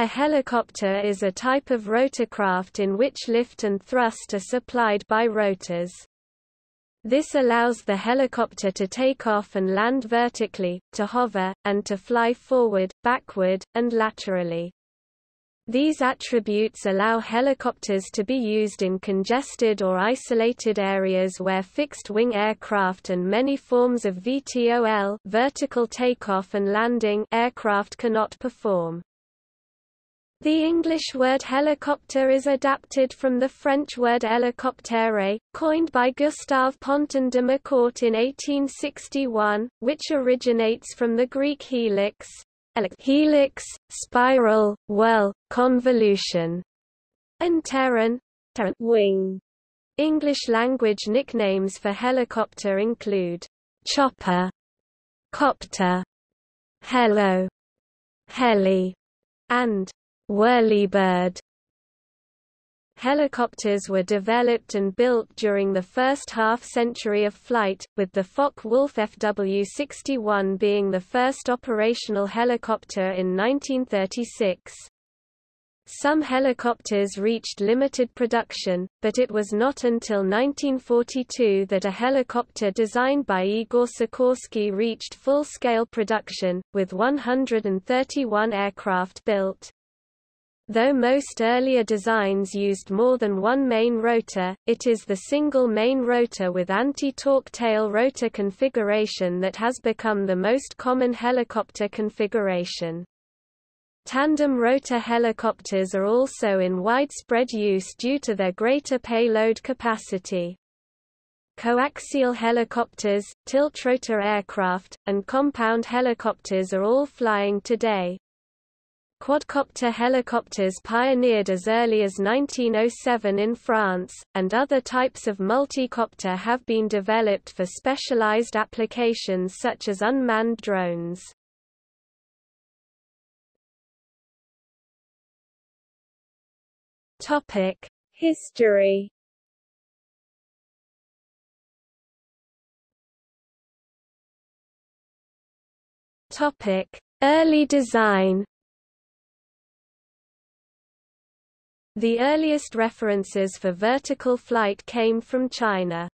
A helicopter is a type of rotorcraft in which lift and thrust are supplied by rotors. This allows the helicopter to take off and land vertically, to hover, and to fly forward, backward, and laterally. These attributes allow helicopters to be used in congested or isolated areas where fixed-wing aircraft and many forms of VTOL vertical takeoff and landing aircraft cannot perform. The English word helicopter is adapted from the French word hélicoptère, coined by Gustave Ponton de Macourt in 1861, which originates from the Greek helix, helix, spiral, well, convolution, and pteron, wing. English language nicknames for helicopter include chopper, copter, hello, heli, and Whirlybird Helicopters were developed and built during the first half-century of flight, with the Focke-Wulf FW-61 being the first operational helicopter in 1936. Some helicopters reached limited production, but it was not until 1942 that a helicopter designed by Igor Sikorsky reached full-scale production, with 131 aircraft built. Though most earlier designs used more than one main rotor, it is the single main rotor with anti-torque tail rotor configuration that has become the most common helicopter configuration. Tandem rotor helicopters are also in widespread use due to their greater payload capacity. Coaxial helicopters, tiltrotor aircraft, and compound helicopters are all flying today. Quadcopter helicopters pioneered as early as 1907 in France, and other types of multicopter have been developed for specialized applications such as unmanned drones. History Early design The earliest references for vertical flight came from China.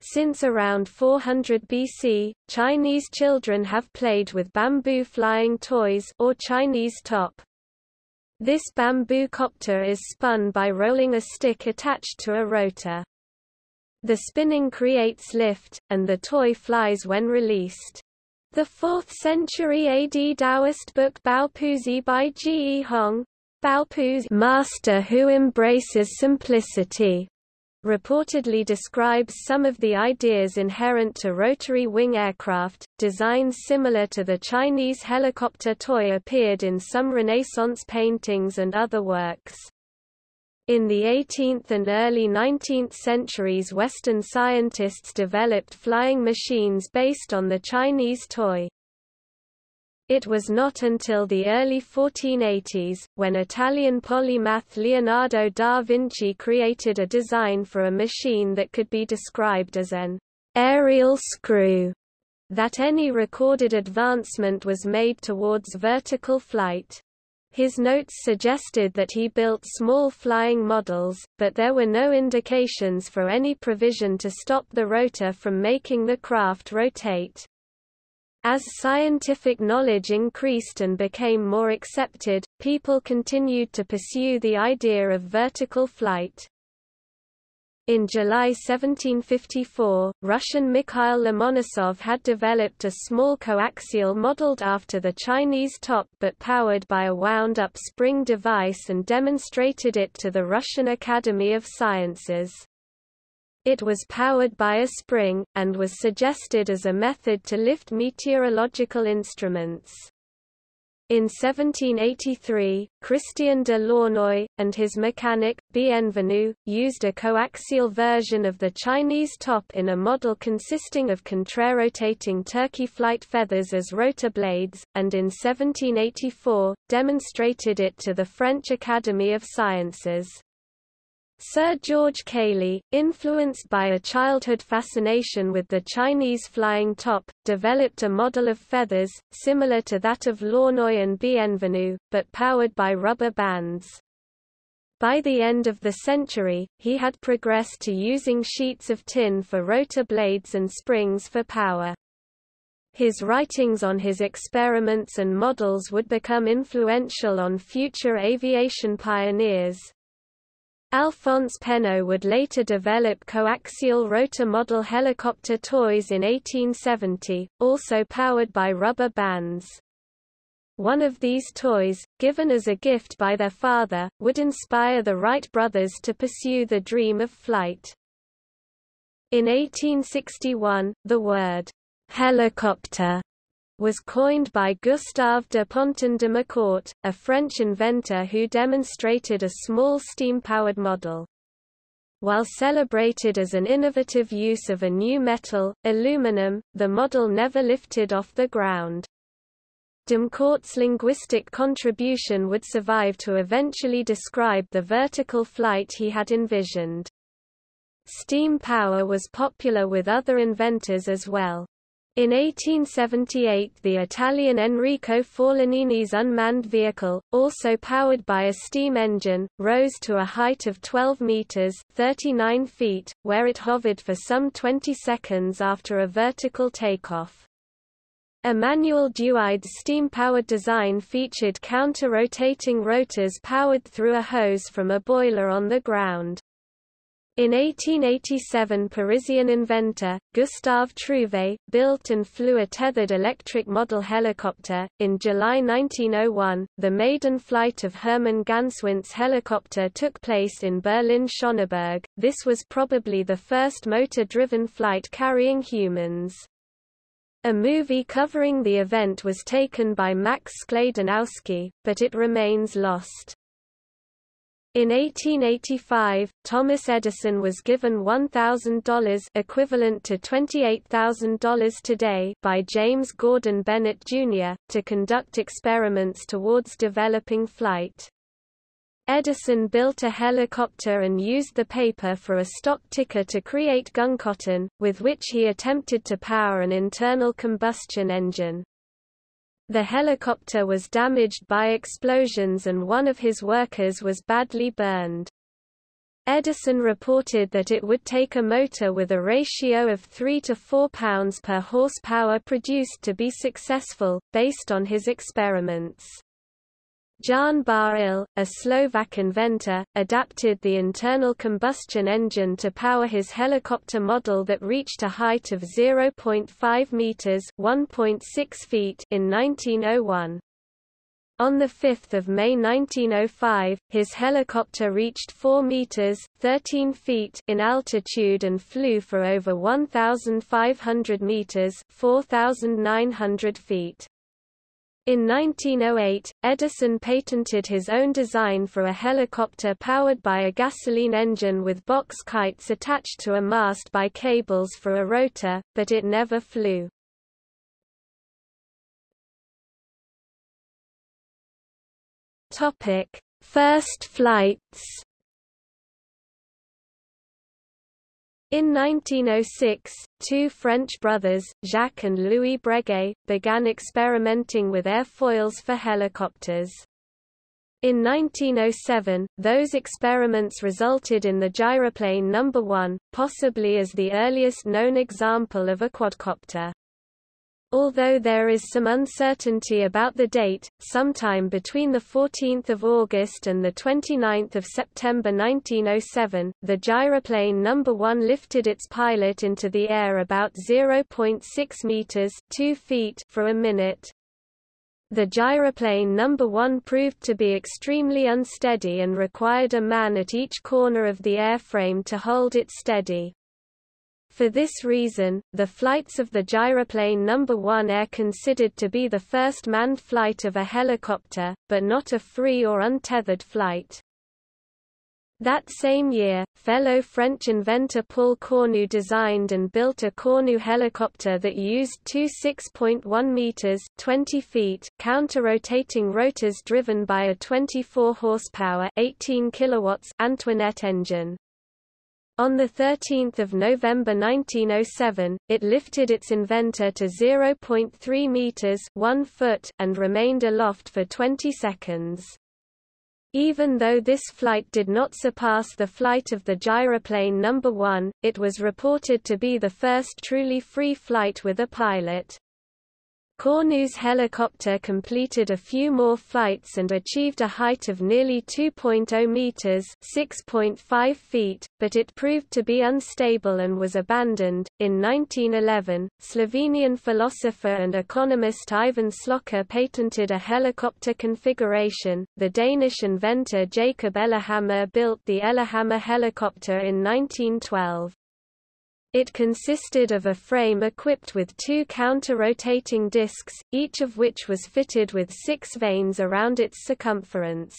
Since around 400 BC, Chinese children have played with bamboo flying toys or Chinese top. This bamboo copter is spun by rolling a stick attached to a rotor. The spinning creates lift, and the toy flies when released. The 4th century AD Taoist book Bao Puzi by Ge Hong, Baopu's master who embraces simplicity reportedly describes some of the ideas inherent to rotary wing aircraft. Designs similar to the Chinese helicopter toy appeared in some Renaissance paintings and other works. In the 18th and early 19th centuries Western scientists developed flying machines based on the Chinese toy. It was not until the early 1480s, when Italian polymath Leonardo da Vinci created a design for a machine that could be described as an aerial screw, that any recorded advancement was made towards vertical flight. His notes suggested that he built small flying models, but there were no indications for any provision to stop the rotor from making the craft rotate. As scientific knowledge increased and became more accepted, people continued to pursue the idea of vertical flight. In July 1754, Russian Mikhail Lomonosov had developed a small coaxial modeled after the Chinese top but powered by a wound-up spring device and demonstrated it to the Russian Academy of Sciences. It was powered by a spring, and was suggested as a method to lift meteorological instruments. In 1783, Christian de Launoy, and his mechanic, Bienvenu, used a coaxial version of the Chinese top in a model consisting of contrarotating turkey flight feathers as rotor blades, and in 1784, demonstrated it to the French Academy of Sciences. Sir George Cayley, influenced by a childhood fascination with the Chinese flying top, developed a model of feathers, similar to that of Launoy and Bienvenu, but powered by rubber bands. By the end of the century, he had progressed to using sheets of tin for rotor blades and springs for power. His writings on his experiments and models would become influential on future aviation pioneers. Alphonse Pénaud would later develop coaxial rotor model helicopter toys in 1870, also powered by rubber bands. One of these toys, given as a gift by their father, would inspire the Wright brothers to pursue the dream of flight. In 1861, the word helicopter was coined by Gustave de Ponton de Macourt, a French inventor who demonstrated a small steam-powered model. While celebrated as an innovative use of a new metal, aluminum, the model never lifted off the ground. Macourt's linguistic contribution would survive to eventually describe the vertical flight he had envisioned. Steam power was popular with other inventors as well. In 1878 the Italian Enrico Forlanini's unmanned vehicle, also powered by a steam engine, rose to a height of 12 meters 39 feet, where it hovered for some 20 seconds after a vertical takeoff. A Manuel Dieuaide steam-powered design featured counter-rotating rotors powered through a hose from a boiler on the ground. In 1887 Parisian inventor, Gustave Trouvé, built and flew a tethered electric model helicopter. In July 1901, the maiden flight of Hermann Ganswindt's helicopter took place in Berlin-Schöneberg. This was probably the first motor-driven flight carrying humans. A movie covering the event was taken by Max Skladanowsky, but it remains lost. In 1885, Thomas Edison was given $1,000 equivalent to $28,000 today by James Gordon Bennett, Jr., to conduct experiments towards developing flight. Edison built a helicopter and used the paper for a stock ticker to create guncotton, with which he attempted to power an internal combustion engine. The helicopter was damaged by explosions and one of his workers was badly burned. Edison reported that it would take a motor with a ratio of 3 to 4 pounds per horsepower produced to be successful, based on his experiments. Ján Bahýľ, a Slovak inventor, adapted the internal combustion engine to power his helicopter model that reached a height of 0.5 meters (1.6 feet) in 1901. On 5 May 1905, his helicopter reached 4 meters (13 feet) in altitude and flew for over 1,500 meters (4,900 feet). In 1908, Edison patented his own design for a helicopter powered by a gasoline engine with box kites attached to a mast by cables for a rotor, but it never flew. First flights In 1906, two French brothers, Jacques and Louis Breguet, began experimenting with airfoils for helicopters. In 1907, those experiments resulted in the gyroplane No. 1, possibly as the earliest known example of a quadcopter. Although there is some uncertainty about the date, sometime between 14 August and 29 September 1907, the gyroplane No. 1 lifted its pilot into the air about 0.6 meters 2 feet for a minute. The gyroplane No. 1 proved to be extremely unsteady and required a man at each corner of the airframe to hold it steady. For this reason, the flights of the gyroplane No. 1 are considered to be the first manned flight of a helicopter, but not a free or untethered flight. That same year, fellow French inventor Paul Cornu designed and built a Cornu helicopter that used two 6.1 meters (20 feet) counter-rotating rotors driven by a 24 horsepower (18 kilowatts) Antoinette engine. On 13 November 1907, it lifted its inventor to 0.3 meters (1 foot) and remained aloft for 20 seconds. Even though this flight did not surpass the flight of the gyroplane No. 1, it was reported to be the first truly free flight with a pilot. Cornu's helicopter completed a few more flights and achieved a height of nearly 2.0 meters (6.5 feet), but it proved to be unstable and was abandoned. In 1911, Slovenian philosopher and economist Ivan Slokar patented a helicopter configuration. The Danish inventor Jacob Ellehammer built the Ellehammer helicopter in 1912. It consisted of a frame equipped with two counter-rotating discs, each of which was fitted with six vanes around its circumference.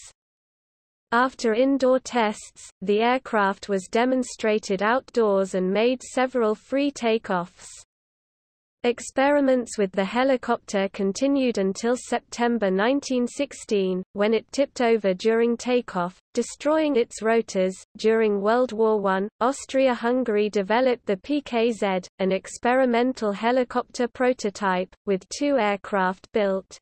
After indoor tests, the aircraft was demonstrated outdoors and made several free takeoffs. Experiments with the helicopter continued until September 1916, when it tipped over during takeoff, destroying its rotors. During World War I, Austria-Hungary developed the PKZ, an experimental helicopter prototype, with two aircraft built.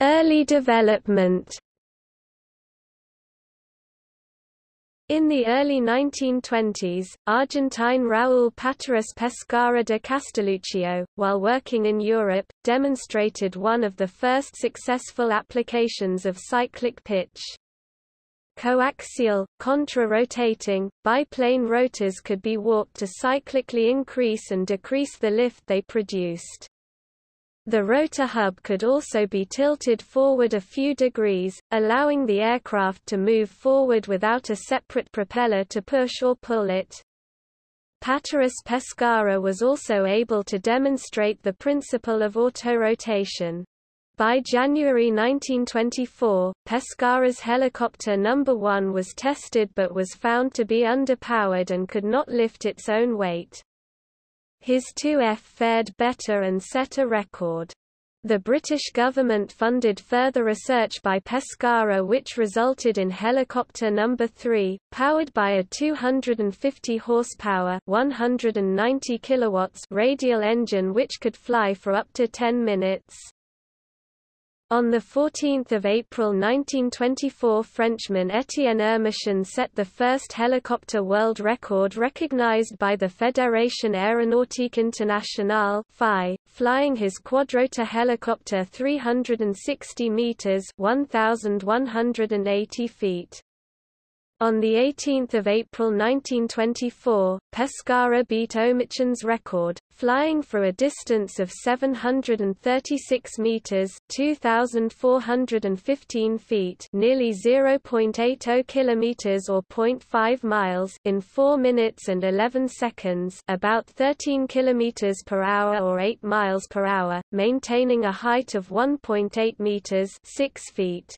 Early development In the early 1920s, Argentine Raúl Pateras Pescara de Castelluccio, while working in Europe, demonstrated one of the first successful applications of cyclic pitch. Coaxial, contra-rotating, biplane rotors could be warped to cyclically increase and decrease the lift they produced. The rotor hub could also be tilted forward a few degrees, allowing the aircraft to move forward without a separate propeller to push or pull it. Pateras Pescara was also able to demonstrate the principle of autorotation. By January 1924, Pescara's helicopter No. 1 was tested but was found to be underpowered and could not lift its own weight. His 2F fared better and set a record. The British government funded further research by Pescara which resulted in helicopter No. 3, powered by a 250 horsepower 190 kilowatts radial engine which could fly for up to 10 minutes. On 14 April 1924 Frenchman Étienne Oehmichen set the first helicopter world record recognized by the Fédération Aéronautique Internationale flying his quadrotor helicopter 360 meters 1180 feet. On 18 April 1924, Pescara beat Oehmichen's record, flying for a distance of 736 meters (2,415 feet), nearly 0.80 kilometers or 0.5 miles, in 4 minutes and 11 seconds, about 13 kilometers per hour or 8 miles per hour, maintaining a height of 1.8 meters (6 feet).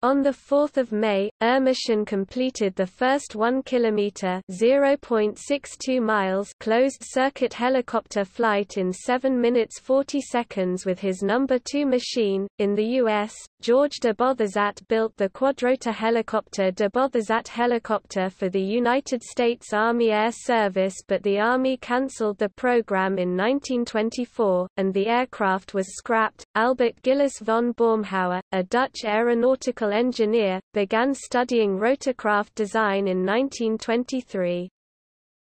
On 4 May, Oehmichen completed the first 1 km (0.62 miles) closed-circuit helicopter flight in 7 minutes 40 seconds with his number 2 machine. In the U.S., George de Bothezat built the quadrotor helicopter de Bothezat helicopter for the United States Army Air Service but the Army cancelled the program in 1924, and the aircraft was scrapped. Albert Gillis von Baumhauer, a Dutch aeronautical engineer, began studying rotorcraft design in 1923.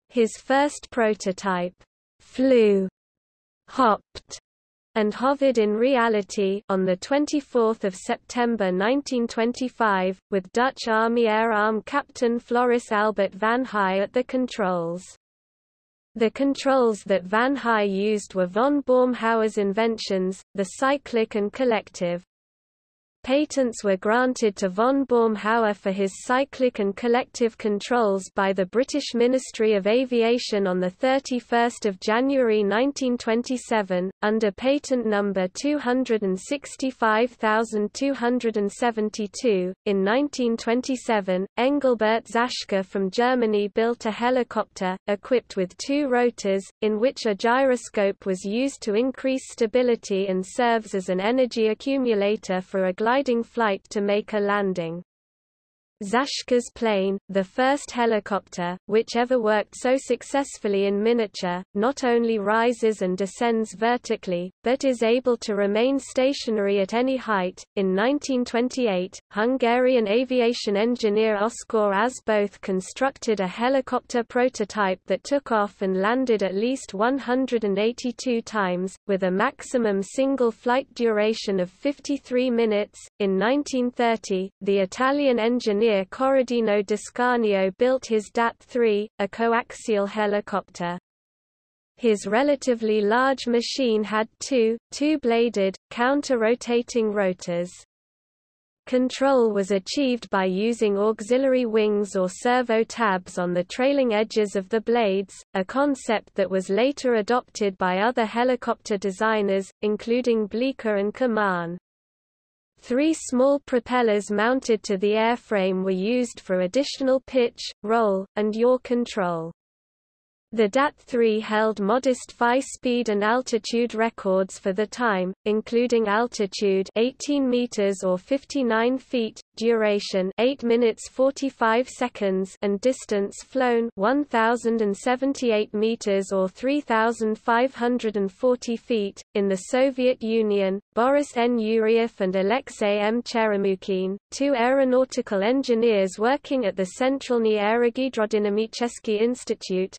His first prototype, flew, hopped, and hovered in reality on 24 September 1925, with Dutch Army Air Arm Captain Floris Albert van Heye at the controls. The controls that Van Heye used were von Baumhauer's inventions, the cyclic and collective. Patents were granted to von Baumhauer for his cyclic and collective controls by the British Ministry of Aviation on 31 January 1927, under patent number 265272. In 1927, Engelbert Zaschke from Germany built a helicopter, equipped with two rotors, in which a gyroscope was used to increase stability and serves as an energy accumulator for a gliding flight to make a landing. Zaschke's plane, the first helicopter, which ever worked so successfully in miniature, not only rises and descends vertically, but is able to remain stationary at any height. In 1928, Hungarian aviation engineer Oskar Asboth constructed a helicopter prototype that took off and landed at least 182 times, with a maximum single flight duration of 53 minutes. In 1930, the Italian engineer engineer Corradino D'Ascanio built his DAT-3, a coaxial helicopter. His relatively large machine had two, two-bladed, counter-rotating rotors. Control was achieved by using auxiliary wings or servo tabs on the trailing edges of the blades, a concept that was later adopted by other helicopter designers, including Bleecker and Kaman. Three small propellers mounted to the airframe were used for additional pitch, roll, and yaw control. The DAT-3 held modest FI speed and altitude records for the time, including altitude 18 meters or 59 feet, duration 8 minutes 45 seconds and distance flown 1078 meters or 3540 feet. In the Soviet Union, Boris N. Yuryev and Alexei M. Cheremukhin, two aeronautical engineers working at the Centralny Aerogidrodynamicheski Institute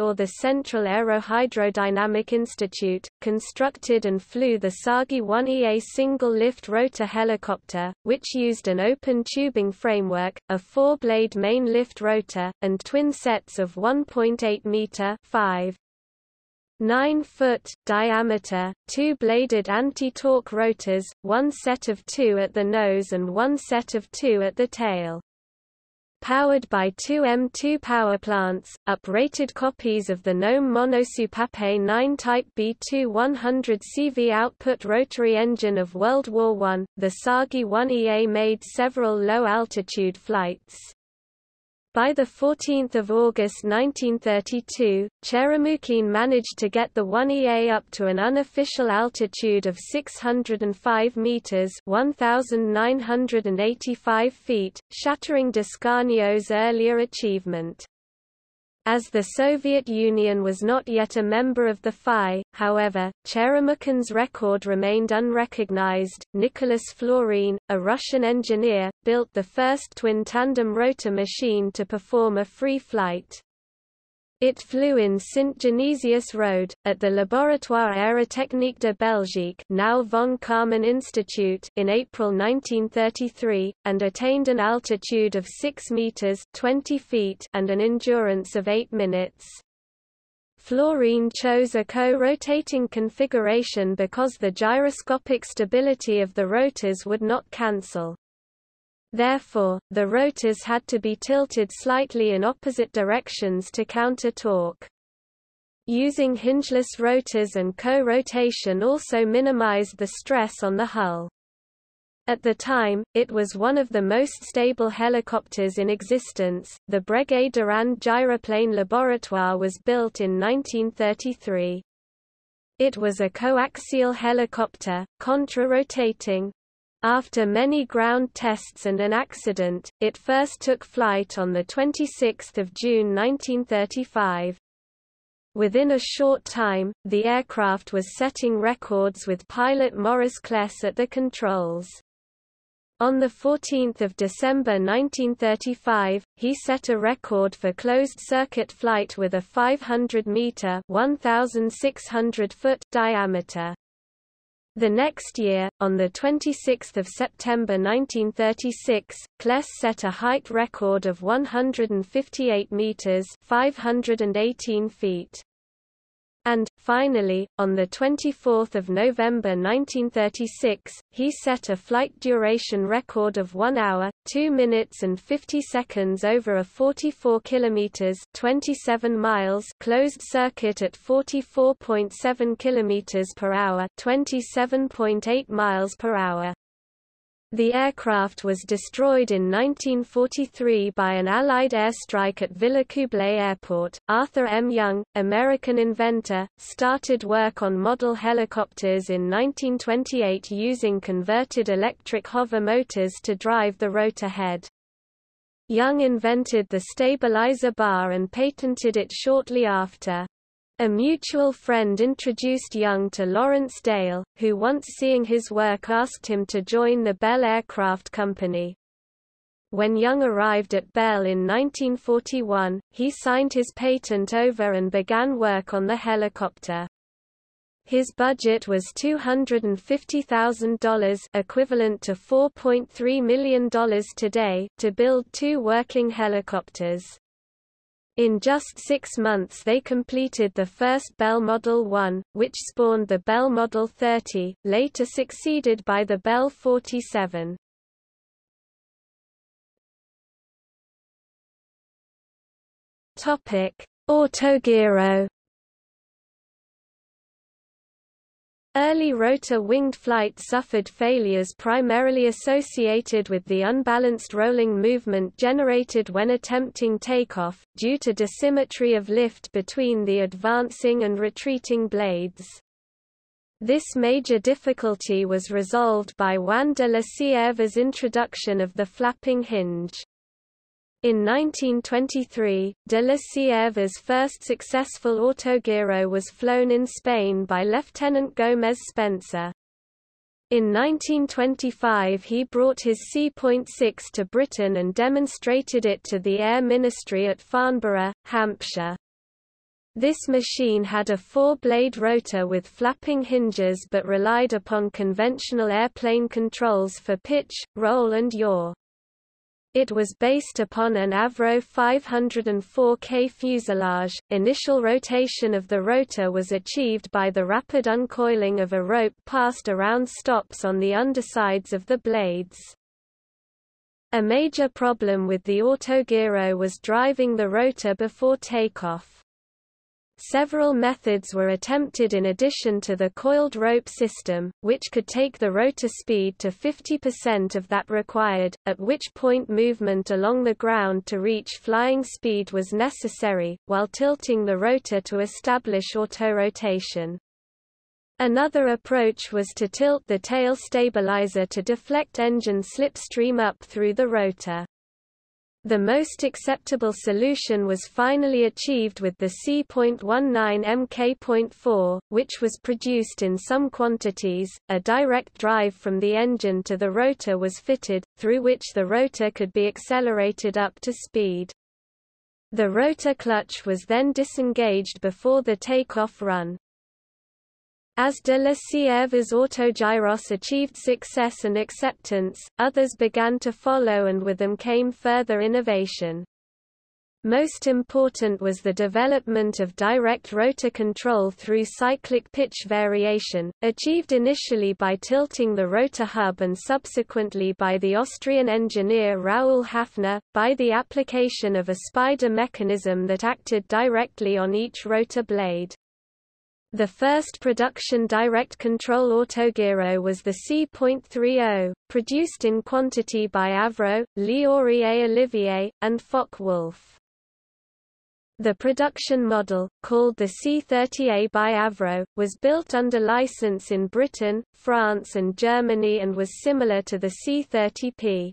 or the Central Aerohydrodynamic Institute, constructed and flew the TsAGI-1EA single-lift rotor helicopter, which used an open tubing framework, a four-blade main lift rotor, and twin sets of 1.8 meter 5 9-foot diameter, two-bladed anti-torque rotors, one set of two at the nose and one set of two at the tail. Powered by two M2 power plants, uprated copies of the Gnome Monosoupape 9 Type B2 100 CV output rotary engine of World War I, the TsAGI-1EA made several low-altitude flights. By 14 August 1932, Cheremukhin managed to get the 1EA up to an unofficial altitude of 605 meters (1,985 feet), shattering D'Ascanio's earlier achievement. As the Soviet Union was not yet a member of the FI, however, Cheremukhin's record remained unrecognized. Nicolas Florine, a Russian engineer, built the first twin tandem rotor machine to perform a free flight. It flew in Sint-Genesius-Rode, at the Laboratoire Aérotechnique de Belgique now von Karman Institute in April 1933, and attained an altitude of 6 meters 20 feet and an endurance of 8 minutes. Florine chose a co-rotating configuration because the gyroscopic stability of the rotors would not cancel. Therefore, the rotors had to be tilted slightly in opposite directions to counter torque. Using hingeless rotors and co-rotation also minimized the stress on the hull. At the time, it was one of the most stable helicopters in existence. The Breguet Dorand Gyroplane Laboratoire was built in 1933. It was a coaxial helicopter, contra-rotating, after many ground tests and an accident, it first took flight on 26 June 1935. Within a short time, the aircraft was setting records with pilot Maurice Claisse at the controls. On 14 December 1935, he set a record for closed-circuit flight with a 500-metre diameter. The next year, on 26 September 1936, Claisse set a height record of 158 meters (518 feet). And, finally, on 24 November 1936, he set a flight duration record of 1 hour, 2 minutes and 50 seconds over a 44 kilometers 27 miles closed circuit at 44.7 kilometers per hour 27.8 miles per hour. The aircraft was destroyed in 1943 by an Allied airstrike at Villacoublay Airport. Arthur M. Young, American inventor, started work on model helicopters in 1928 using converted electric Hoover motors to drive the rotor head. Young invented the stabilizer bar and patented it shortly after. A mutual friend introduced Young to Lawrence Dale, who once seeing his work asked him to join the Bell Aircraft Company. When Young arrived at Bell in 1941, he signed his patent over and began work on the helicopter. His budget was $250,000 equivalent to $4.3 million today to build two working helicopters. In just six months they completed the first Bell Model 1, which spawned the Bell Model 30, later succeeded by the Bell 47. Autogiro Early rotor-winged flight suffered failures primarily associated with the unbalanced rolling movement generated when attempting takeoff, due to dissymmetry of lift between the advancing and retreating blades. This major difficulty was resolved by Juan de la Cierva's introduction of the flapping hinge. In 1923, de la Cierva's first successful autogiro was flown in Spain by Lieutenant Gómez Spencer. In 1925 he brought his C.6 to Britain and demonstrated it to the Air Ministry at Farnborough, Hampshire. This machine had a four-blade rotor with flapping hinges but relied upon conventional airplane controls for pitch, roll and yaw. It was based upon an Avro 504K fuselage. Initial rotation of the rotor was achieved by the rapid uncoiling of a rope passed around stops on the undersides of the blades. A major problem with the autogiro was driving the rotor before takeoff. Several methods were attempted in addition to the coiled rope system, which could take the rotor speed to 50% of that required, at which point movement along the ground to reach flying speed was necessary, while tilting the rotor to establish autorotation. Another approach was to tilt the tail stabilizer to deflect engine slipstream up through the rotor. The most acceptable solution was finally achieved with the C.19 Mk.4, which was produced in some quantities. A direct drive from the engine to the rotor was fitted, through which the rotor could be accelerated up to speed. The rotor clutch was then disengaged before the takeoff run. As de la Cierva's autogyros achieved success and acceptance, others began to follow and with them came further innovation. Most important was the development of direct rotor control through cyclic pitch variation, achieved initially by tilting the rotor hub and subsequently by the Austrian engineer Raoul Hafner, by the application of a spider mechanism that acted directly on each rotor blade. The first production direct control autogiro was the C.30, produced in quantity by Avro, Lioré et Olivier, and Focke-Wulf. The production model, called the C-30A by Avro, was built under license in Britain, France and Germany and was similar to the C-30P.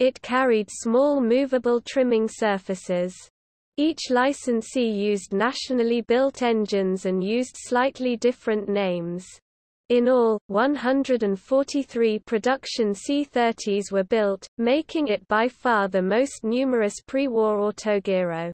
It carried small movable trimming surfaces. Each licensee used nationally built engines and used slightly different names. In all, 143 production C-30s were built, making it by far the most numerous pre-war autogiro.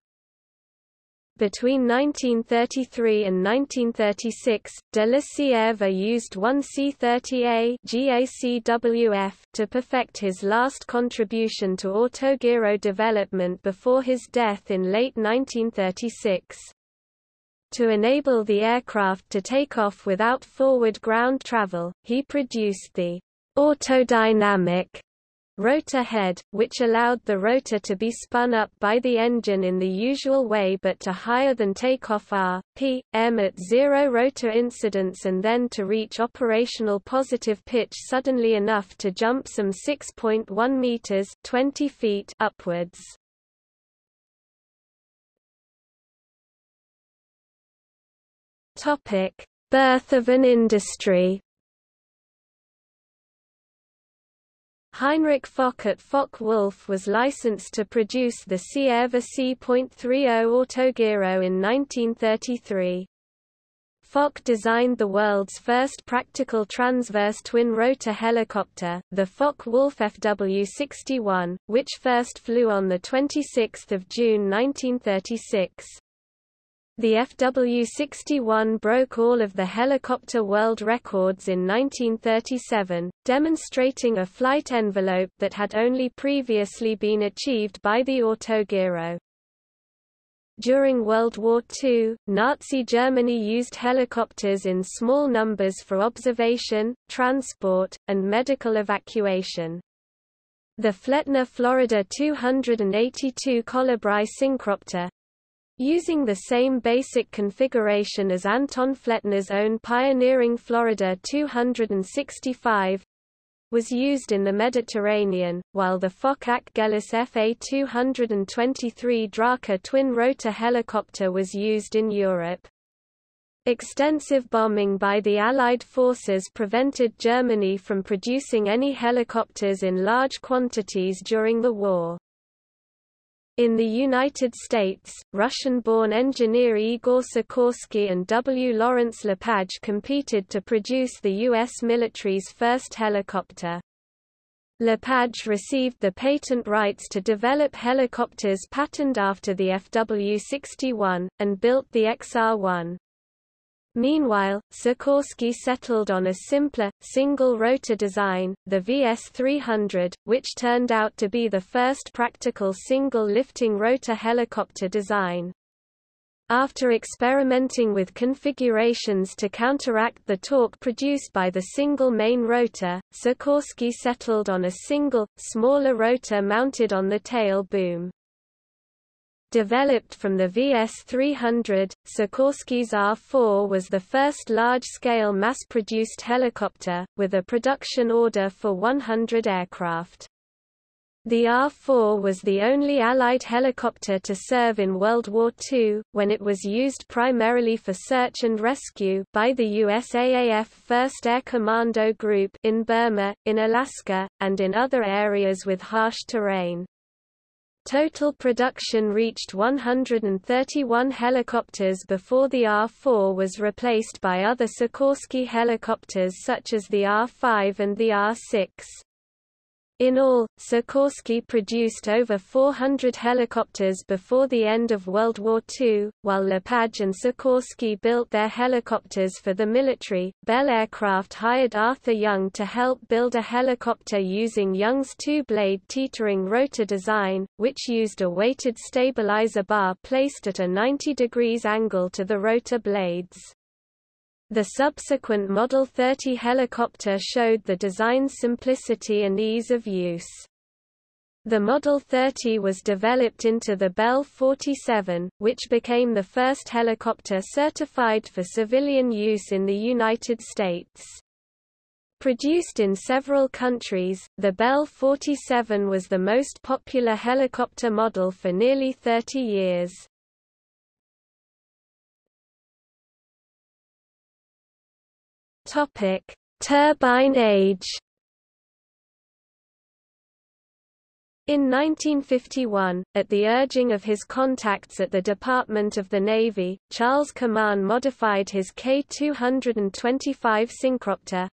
Between 1933 and 1936, de la Cierva used one C-30A GACWF to perfect his last contribution to autogiro development before his death in late 1936. To enable the aircraft to take off without forward ground travel, he produced the autodynamic rotor head, which allowed the rotor to be spun up by the engine in the usual way but to higher than takeoff R, P, M at zero rotor incidence and then to reach operational positive pitch suddenly enough to jump some 6.1 meters 20 feet upwards. Birth of an industry. Henrich Focke at Focke-Wulf was licensed to produce the Cierva C.30 Autogiro in 1933. Focke designed the world's first practical transverse twin-rotor helicopter, the Focke-Wulf FW-61, which first flew on 26 June 1936. The FW-61 broke all of the helicopter world records in 1937, demonstrating a flight envelope that had only previously been achieved by the Autogiro. During World War II, Nazi Germany used helicopters in small numbers for observation, transport, and medical evacuation. The Flettner Florida 282 Kolibri Syncropter, Using the same basic configuration as Anton Flettner's own pioneering Florida 265, was used in the Mediterranean, while the Focke-Achgelis FA-223 Drache twin-rotor helicopter was used in Europe. Extensive bombing by the Allied forces prevented Germany from producing any helicopters in large quantities during the war. In the United States, Russian-born engineer Igor Sikorsky and W. Lawrence Lepage competed to produce the U.S. military's first helicopter. Lepage received the patent rights to develop helicopters patterned after the FW-61, and built the XR-1. Meanwhile, Sikorsky settled on a simpler, single-rotor design, the VS-300, which turned out to be the first practical single-lifting rotor helicopter design. After experimenting with configurations to counteract the torque produced by the single main rotor, Sikorsky settled on a single, smaller rotor mounted on the tail boom. Developed from the VS-300, Sikorsky's R-4 was the first large-scale mass-produced helicopter, with a production order for 100 aircraft. The R-4 was the only Allied helicopter to serve in World War II, when it was used primarily for search and rescue by the USAAF 1st Air Commando Group in Burma, in Alaska, and in other areas with harsh terrain. Total production reached 131 helicopters before the R-4 was replaced by other Sikorsky helicopters such as the R-5 and the R-6. In all, Sikorsky produced over 400 helicopters before the end of World War II, while Lepage and Sikorsky built their helicopters for the military. Bell Aircraft hired Arthur Young to help build a helicopter using Young's two-blade teetering rotor design, which used a weighted stabilizer bar placed at a 90 degrees angle to the rotor blades. The subsequent Model 30 helicopter showed the design's simplicity and ease of use. The Model 30 was developed into the Bell 47, which became the first helicopter certified for civilian use in the United States. Produced in several countries, the Bell 47 was the most popular helicopter model for nearly 30 years. Topic: Turbine age. In 1951, at the urging of his contacts at the Department of the Navy, Charles Kaman modified his K-225 Syncropter,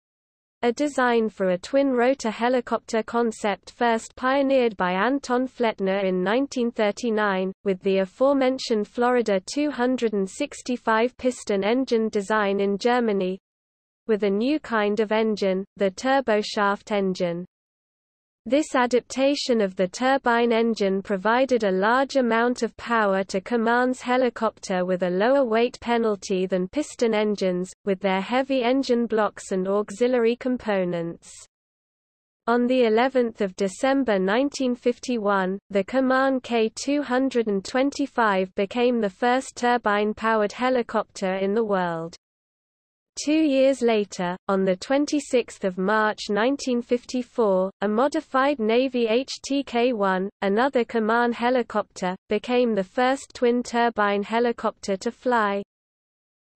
a design for a twin-rotor helicopter concept first pioneered by Anton Flettner in 1939, with the aforementioned Florida 265 piston engine design in Germany, with a new kind of engine, the turboshaft engine. This adaptation of the turbine engine provided a large amount of power to Kaman's helicopter with a lower weight penalty than piston engines, with their heavy engine blocks and auxiliary components. On the 11th of December 1951, the Kaman K225 became the first turbine-powered helicopter in the world. Two years later, on 26 March 1954, a modified Navy HTK-1, another Kaman helicopter, became the first twin-turbine helicopter to fly.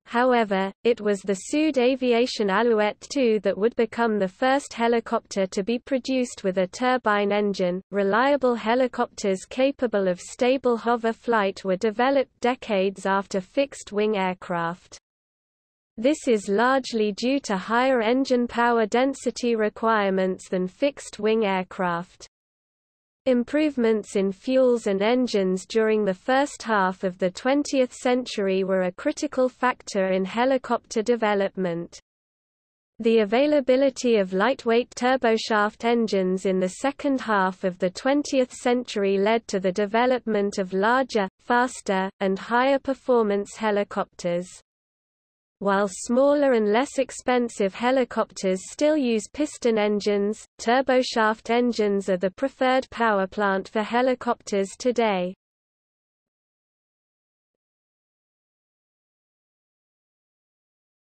However, it was the Sud Aviation Alouette II that would become the first helicopter to be produced with a turbine engine. Reliable helicopters capable of stable hover flight were developed decades after fixed-wing aircraft. This is largely due to higher engine power density requirements than fixed-wing aircraft. Improvements in fuels and engines during the first half of the 20th century were a critical factor in helicopter development. The availability of lightweight turboshaft engines in the second half of the 20th century led to the development of larger, faster, and higher performance helicopters. While smaller and less expensive helicopters still use piston engines, turboshaft engines are the preferred power plant for helicopters today.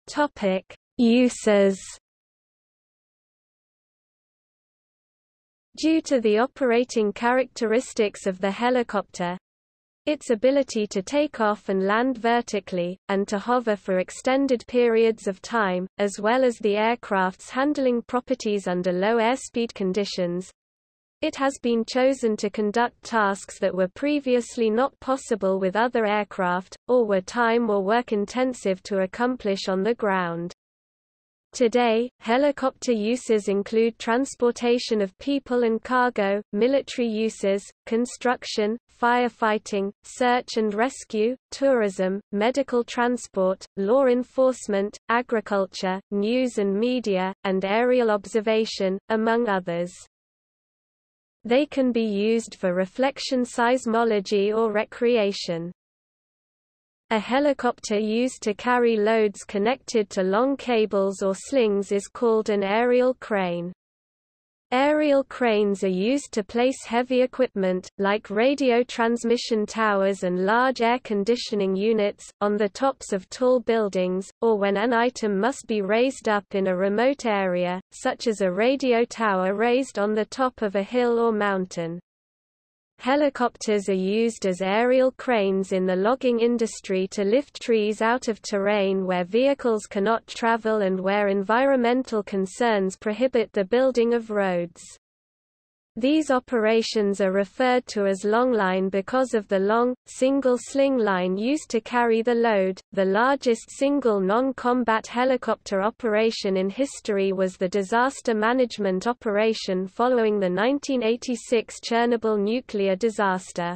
Topic: Uses Due to the operating characteristics of the helicopter, its ability to take off and land vertically, and to hover for extended periods of time, as well as the aircraft's handling properties under low airspeed conditions, it has been chosen to conduct tasks that were previously not possible with other aircraft, or were time or work intensive to accomplish on the ground. Today, helicopter uses include transportation of people and cargo, military uses, construction, firefighting, search and rescue, tourism, medical transport, law enforcement, agriculture, news and media, and aerial observation, among others. They can be used for reflection seismology or recreation. A helicopter used to carry loads connected to long cables or slings is called an aerial crane. Aerial cranes are used to place heavy equipment, like radio transmission towers and large air conditioning units, on the tops of tall buildings, or when an item must be raised up in a remote area, such as a radio tower raised on the top of a hill or mountain. Helicopters are used as aerial cranes in the logging industry to lift trees out of terrain where vehicles cannot travel and where environmental concerns prohibit the building of roads. These operations are referred to as longline because of the long, single sling line used to carry the load. The largest single non combat helicopter operation in history was the disaster management operation following the 1986 Chernobyl nuclear disaster.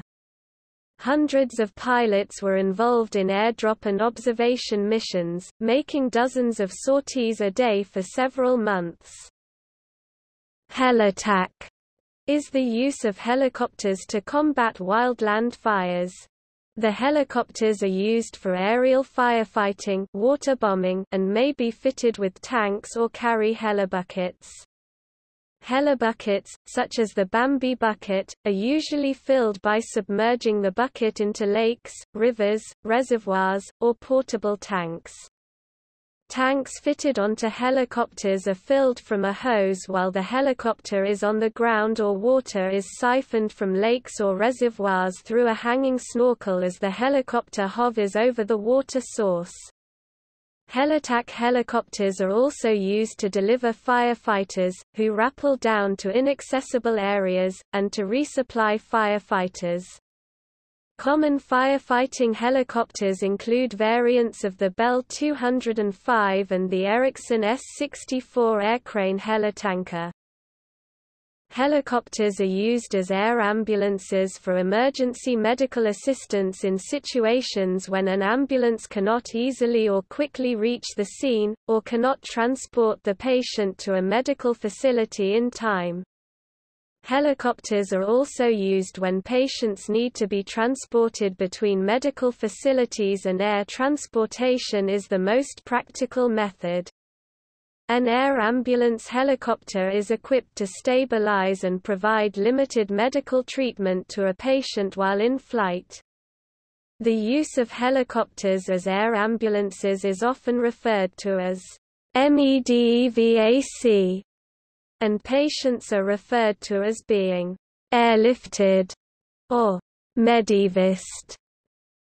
Hundreds of pilots were involved in airdrop and observation missions, making dozens of sorties a day for several months. Helattack is the use of helicopters to combat wildland fires. The helicopters are used for aerial firefighting water bombing, and may be fitted with tanks or carry helibuckets. Helibuckets, such as the Bambi bucket, are usually filled by submerging the bucket into lakes, rivers, reservoirs, or portable tanks. Tanks fitted onto helicopters are filled from a hose while the helicopter is on the ground or water is siphoned from lakes or reservoirs through a hanging snorkel as the helicopter hovers over the water source. Helattack helicopters are also used to deliver firefighters, who rappel down to inaccessible areas, and to resupply firefighters. Common firefighting helicopters include variants of the Bell 205 and the Erickson S-64 aircrane helitanker. Helicopters are used as air ambulances for emergency medical assistance in situations when an ambulance cannot easily or quickly reach the scene, or cannot transport the patient to a medical facility in time. Helicopters are also used when patients need to be transported between medical facilities and air transportation is the most practical method. An air ambulance helicopter is equipped to stabilize and provide limited medical treatment to a patient while in flight. The use of helicopters as air ambulances is often referred to as MEDEVAC, and patients are referred to as being airlifted or medevaced.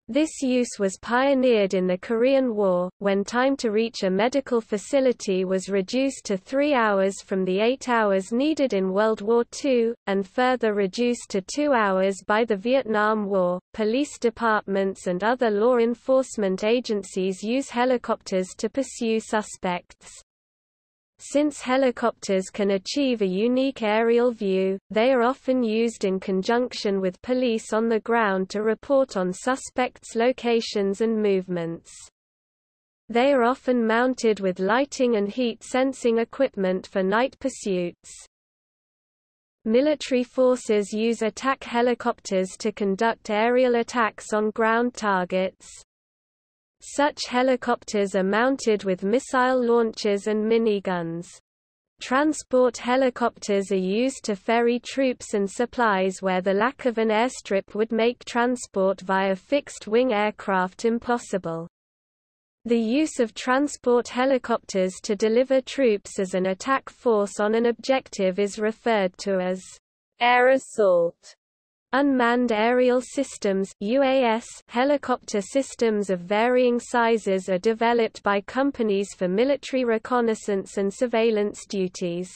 This use was pioneered in the Korean War, when time to reach a medical facility was reduced to three hours from the eight hours needed in World War II, and further reduced to two hours by the Vietnam War. Police departments and other law enforcement agencies use helicopters to pursue suspects. Since helicopters can achieve a unique aerial view, they are often used in conjunction with police on the ground to report on suspects' locations and movements. They are often mounted with lighting and heat sensing equipment for night pursuits. Military forces use attack helicopters to conduct aerial attacks on ground targets. Such helicopters are mounted with missile launchers and miniguns. Transport helicopters are used to ferry troops and supplies where the lack of an airstrip would make transport via fixed-wing aircraft impossible. The use of transport helicopters to deliver troops as an attack force on an objective is referred to as air assault. Unmanned aerial systems UAS helicopter systems of varying sizes are developed by companies for military reconnaissance and surveillance duties.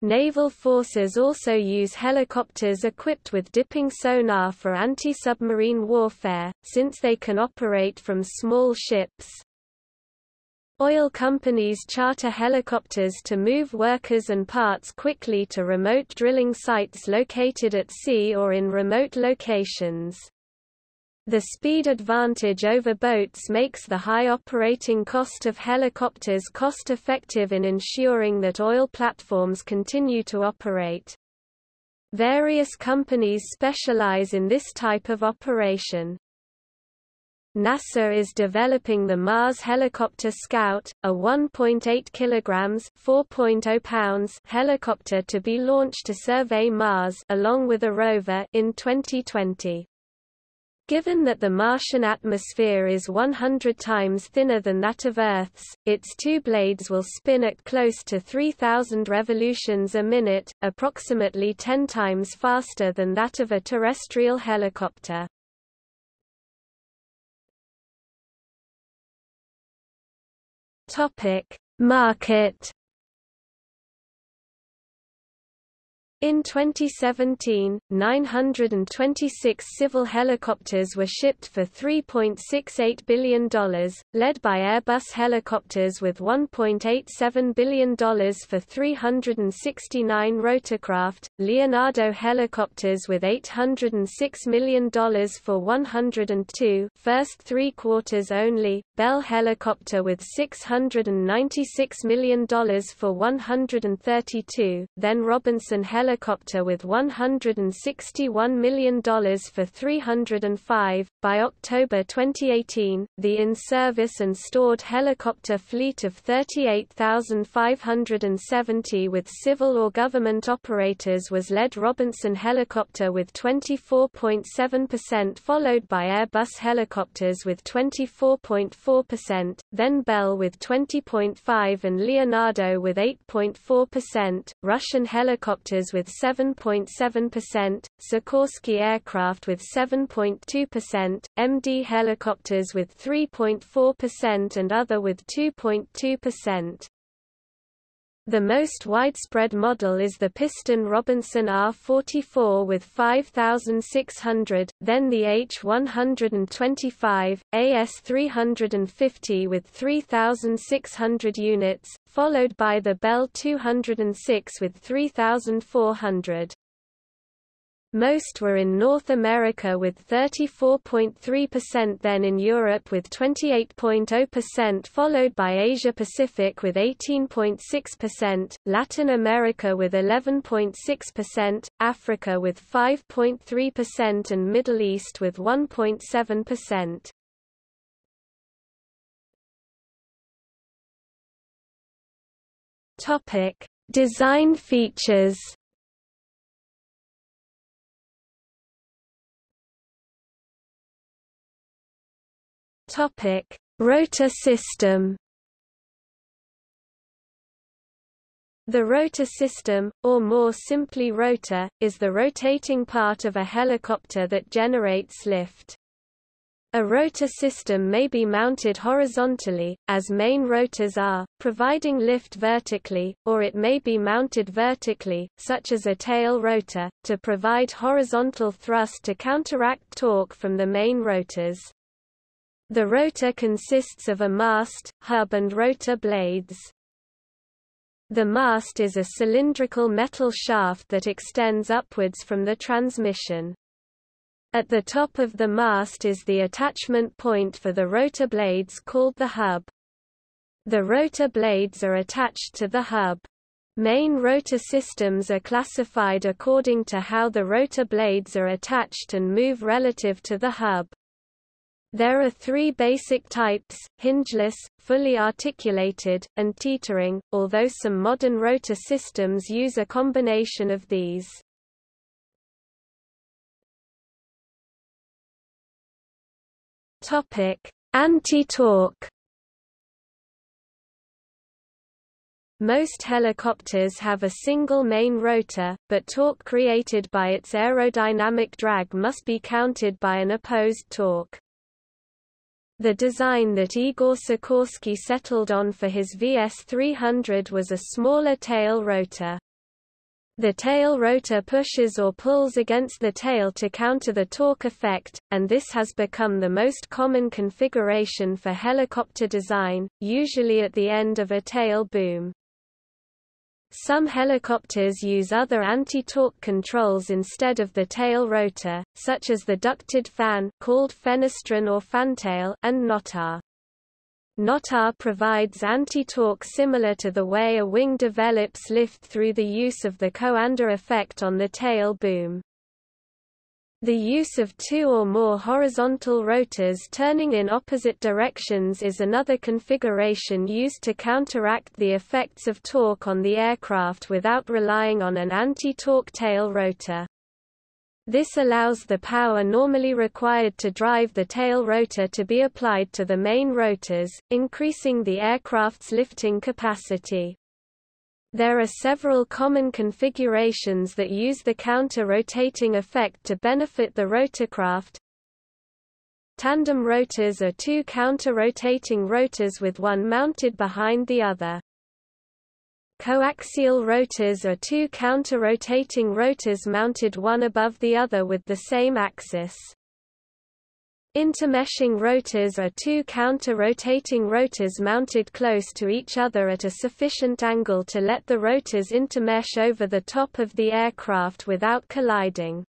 Naval forces also use helicopters equipped with dipping sonar for anti-submarine warfare, since they can operate from small ships. Oil companies charter helicopters to move workers and parts quickly to remote drilling sites located at sea or in remote locations. The speed advantage over boats makes the high operating cost of helicopters cost-effective in ensuring that oil platforms continue to operate. Various companies specialize in this type of operation. NASA is developing the Mars Helicopter Scout, a 1.8 kilograms (4.0 pounds) helicopter to be launched to survey Mars along with a rover in 2020. Given that the Martian atmosphere is 100 times thinner than that of Earth's, its two blades will spin at close to 3,000 revolutions a minute, approximately 10 times faster than that of a terrestrial helicopter. Topic: Market In 2017, 926 civil helicopters were shipped for $3.68 billion, led by Airbus helicopters with $1.87 billion for 369 rotorcraft, Leonardo helicopters with $806 million for 102 first three quarters only, Bell helicopter with $696 million for 132, then Robinson helicopter helicopter with $161 million for 305. By October 2018, the in-service and stored helicopter fleet of 38,570 with civil or government operators was led Robinson helicopter with 24.7% followed by Airbus helicopters with 24.4%, then Bell with 20.5 and Leonardo with 8.4%, Russian helicopters with 7.7%, Sikorsky aircraft with 7.2%, MD helicopters with 3.4% and other with 2.2%. The most widespread model is the piston Robinson R44 with 5,600, then the H125, AS350 with 3,600 units, followed by the Bell 206 with 3,400. Most were in North America with 34.3% then in Europe with 28.0% followed by Asia Pacific with 18.6%, Latin America with 11.6%, Africa with 5.3% and Middle East with 1.7%. Topic: Design features Topic: Rotor system. The rotor system, or more simply rotor, is the rotating part of a helicopter that generates lift. A rotor system may be mounted horizontally, as main rotors are, providing lift vertically, or it may be mounted vertically, such as a tail rotor, to provide horizontal thrust to counteract torque from the main rotors. The rotor consists of a mast, hub and rotor blades. The mast is a cylindrical metal shaft that extends upwards from the transmission. At the top of the mast is the attachment point for the rotor blades called the hub. The rotor blades are attached to the hub. Main rotor systems are classified according to how the rotor blades are attached and move relative to the hub. There are three basic types, hingeless, fully articulated, and teetering, although some modern rotor systems use a combination of these. Anti-torque Most helicopters have a single main rotor, but torque created by its aerodynamic drag must be counted by an opposed torque. The design that Igor Sikorsky settled on for his VS-300 was a smaller tail rotor. The tail rotor pushes or pulls against the tail to counter the torque effect, and this has become the most common configuration for helicopter design, usually at the end of a tail boom. Some helicopters use other anti-torque controls instead of the tail rotor, such as the ducted fan called fenestron or fantail and NOTAR. NOTAR provides anti-torque similar to the way a wing develops lift through the use of the Coanda effect on the tail boom. The use of two or more horizontal rotors turning in opposite directions is another configuration used to counteract the effects of torque on the aircraft without relying on an anti-torque tail rotor. This allows the power normally required to drive the tail rotor to be applied to the main rotors, increasing the aircraft's lifting capacity. There are several common configurations that use the counter-rotating effect to benefit the rotorcraft. Tandem rotors are two counter-rotating rotors with one mounted behind the other. Coaxial rotors are two counter-rotating rotors mounted one above the other with the same axis. Intermeshing rotors are two counter-rotating rotors mounted close to each other at a sufficient angle to let the rotors intermesh over the top of the aircraft without colliding.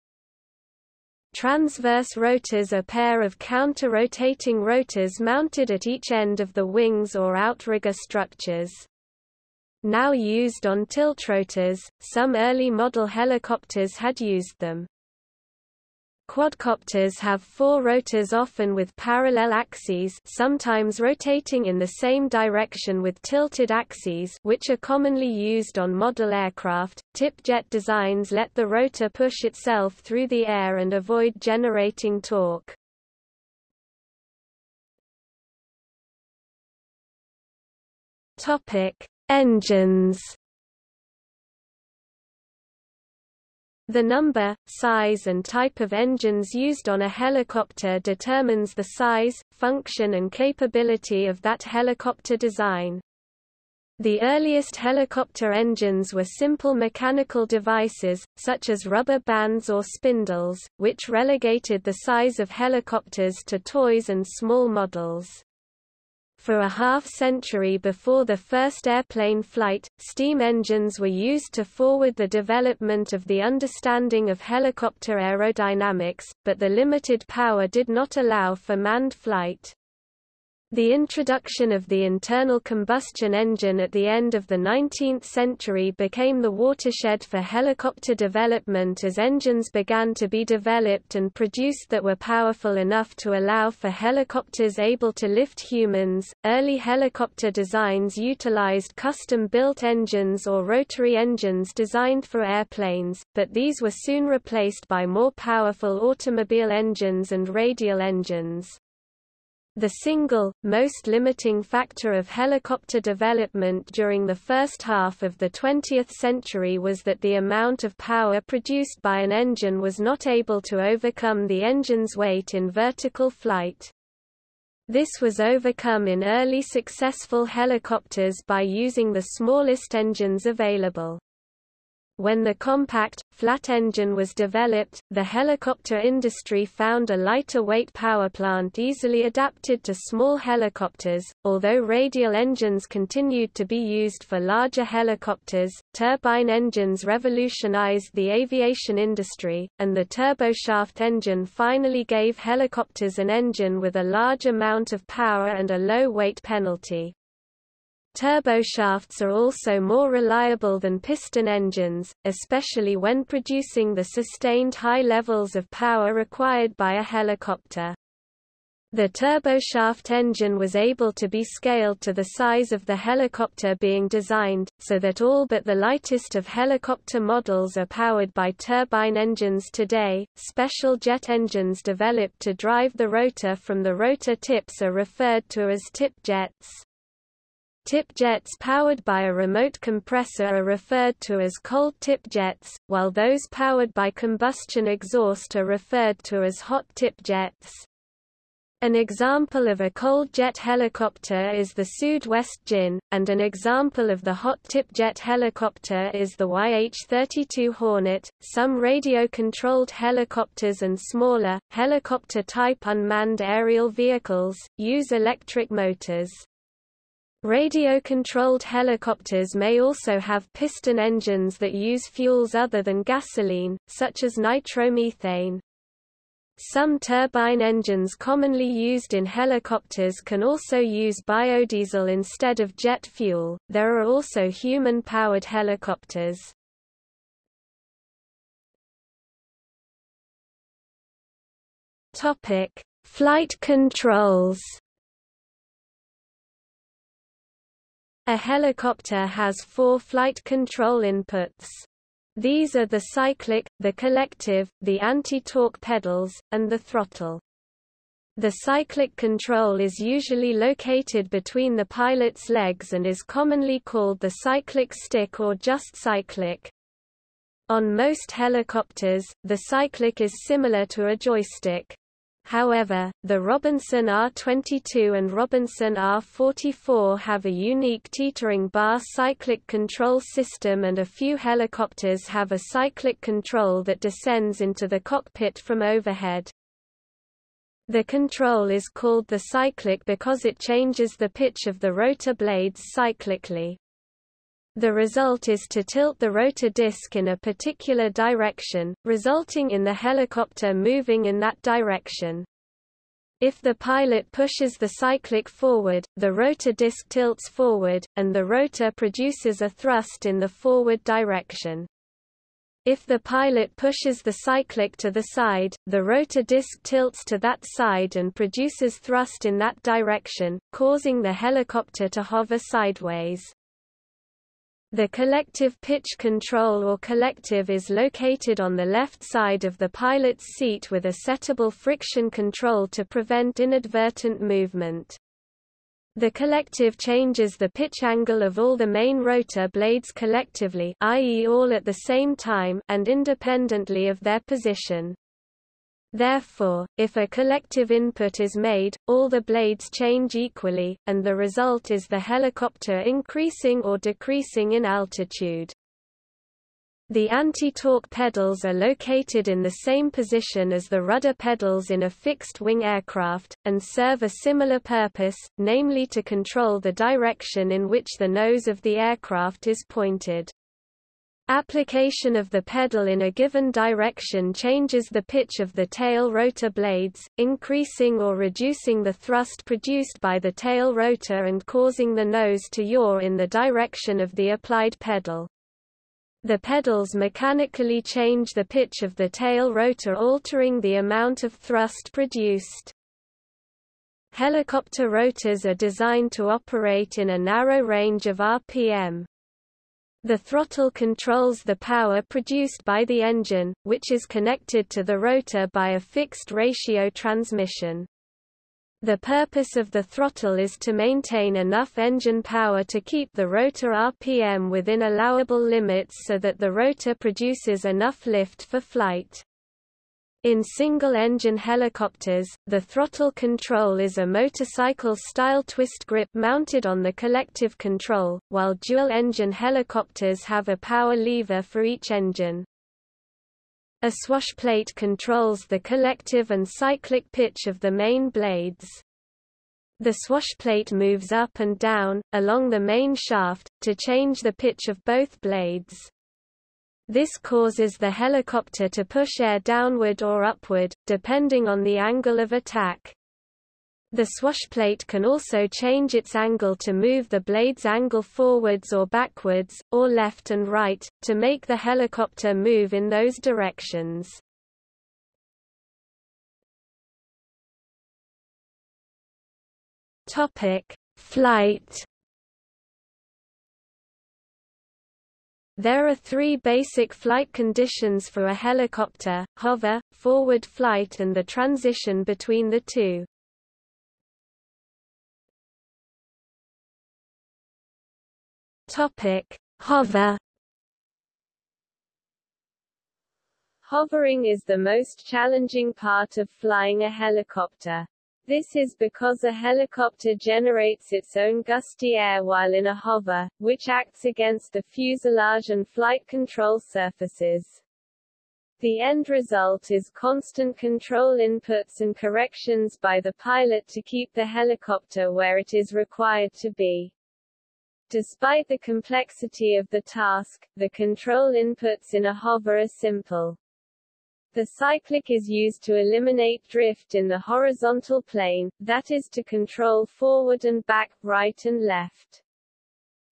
Transverse rotors are pair of counter-rotating rotors mounted at each end of the wings or outrigger structures. Now used on tiltrotors, some early model helicopters had used them. Quadcopters have four rotors often with parallel axes sometimes rotating in the same direction with tilted axes which are commonly used on model aircraft. Tip-jet designs let the rotor push itself through the air and avoid generating torque. Topic: Engines The number, size and type of engines used on a helicopter determines the size, function and capability of that helicopter design. The earliest helicopter engines were simple mechanical devices, such as rubber bands or spindles, which relegated the size of helicopters to toys and small models. For a half-century before the first airplane flight, steam engines were used to forward the development of the understanding of helicopter aerodynamics, but the limited power did not allow for manned flight. The introduction of the internal combustion engine at the end of the 19th century became the watershed for helicopter development as engines began to be developed and produced that were powerful enough to allow for helicopters able to lift humans. Early helicopter designs utilized custom built engines or rotary engines designed for airplanes, but these were soon replaced by more powerful automobile engines and radial engines. The single, most limiting factor of helicopter development during the first half of the 20th century was that the amount of power produced by an engine was not able to overcome the engine's weight in vertical flight. This was overcome in early successful helicopters by using the smallest engines available. When the compact, flat engine was developed, the helicopter industry found a lighter weight power plant easily adapted to small helicopters. Although radial engines continued to be used for larger helicopters, turbine engines revolutionized the aviation industry, and the turboshaft engine finally gave helicopters an engine with a large amount of power and a low weight penalty. Turboshafts are also more reliable than piston engines, especially when producing the sustained high levels of power required by a helicopter. The turboshaft engine was able to be scaled to the size of the helicopter being designed, so that all but the lightest of helicopter models are powered by turbine engines today. Special jet engines developed to drive the rotor from the rotor tips are referred to as tip jets. Tip jets powered by a remote compressor are referred to as cold tip jets, while those powered by combustion exhaust are referred to as hot tip jets. An example of a cold jet helicopter is the West Djinn, and an example of the hot tip jet helicopter is the YH-32 Hornet. Some radio-controlled helicopters and smaller, helicopter-type unmanned aerial vehicles, use electric motors. Radio-controlled helicopters may also have piston engines that use fuels other than gasoline, such as nitromethane. Some turbine engines commonly used in helicopters can also use biodiesel instead of jet fuel. There are also human-powered helicopters. Topic: Flight controls. A helicopter has four flight control inputs. These are the cyclic, the collective, the anti-torque pedals, and the throttle. The cyclic control is usually located between the pilot's legs and is commonly called the cyclic stick or just cyclic. On most helicopters, the cyclic is similar to a joystick. However, the Robinson R22 and Robinson R44 have a unique teetering bar cyclic control system and a few helicopters have a cyclic control that descends into the cockpit from overhead. The control is called the cyclic because it changes the pitch of the rotor blades cyclically. The result is to tilt the rotor disc in a particular direction, resulting in the helicopter moving in that direction. If the pilot pushes the cyclic forward, the rotor disc tilts forward, and the rotor produces a thrust in the forward direction. If the pilot pushes the cyclic to the side, the rotor disc tilts to that side and produces thrust in that direction, causing the helicopter to hover sideways. The collective pitch control or collective is located on the left side of the pilot's seat with a settable friction control to prevent inadvertent movement. The collective changes the pitch angle of all the main rotor blades collectively i.e. all at the same time and independently of their position. Therefore, if a collective input is made, all the blades change equally, and the result is the helicopter increasing or decreasing in altitude. The anti-torque pedals are located in the same position as the rudder pedals in a fixed-wing aircraft, and serve a similar purpose, namely to control the direction in which the nose of the aircraft is pointed. Application of the pedal in a given direction changes the pitch of the tail rotor blades, increasing or reducing the thrust produced by the tail rotor and causing the nose to yaw in the direction of the applied pedal. The pedals mechanically change the pitch of the tail rotor altering the amount of thrust produced. Helicopter rotors are designed to operate in a narrow range of RPM. The throttle controls the power produced by the engine, which is connected to the rotor by a fixed ratio transmission. The purpose of the throttle is to maintain enough engine power to keep the rotor RPM within allowable limits so that the rotor produces enough lift for flight. In single-engine helicopters, the throttle control is a motorcycle-style twist grip mounted on the collective control, while dual-engine helicopters have a power lever for each engine. A swashplate controls the collective and cyclic pitch of the main blades. The swashplate moves up and down, along the main shaft, to change the pitch of both blades. This causes the helicopter to push air downward or upward, depending on the angle of attack. The swash plate can also change its angle to move the blade's angle forwards or backwards, or left and right, to make the helicopter move in those directions. Topic: Flight. There are three basic flight conditions for a helicopter, hover, forward flight and the transition between the two. Topic: Hover. Hovering is the most challenging part of flying a helicopter. This is because a helicopter generates its own gusty air while in a hover, which acts against the fuselage and flight control surfaces. The end result is constant control inputs and corrections by the pilot to keep the helicopter where it is required to be. Despite the complexity of the task, the control inputs in a hover are simple. The cyclic is used to eliminate drift in the horizontal plane, that is to control forward and back, right and left.